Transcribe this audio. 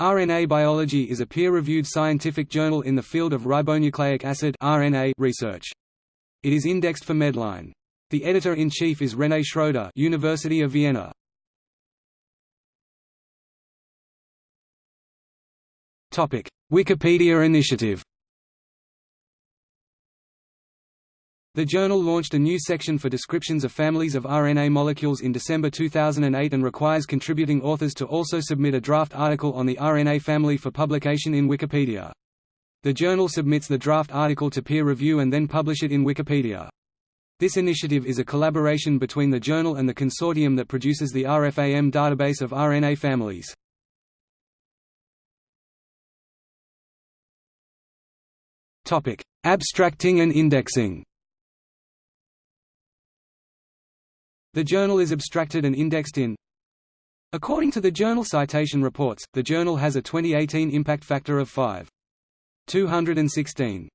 RNA Biology is a peer-reviewed scientific journal in the field of ribonucleic acid RNA research. It is indexed for Medline. The editor-in-chief is Renée Schroeder University of Vienna. Topic: Wikipedia initiative The journal launched a new section for descriptions of families of RNA molecules in December 2008 and requires contributing authors to also submit a draft article on the RNA family for publication in Wikipedia. The journal submits the draft article to peer review and then publish it in Wikipedia. This initiative is a collaboration between the journal and the consortium that produces the RFAM database of RNA families. Abstracting and indexing The journal is abstracted and indexed in According to the Journal Citation Reports, the journal has a 2018 impact factor of 5.216.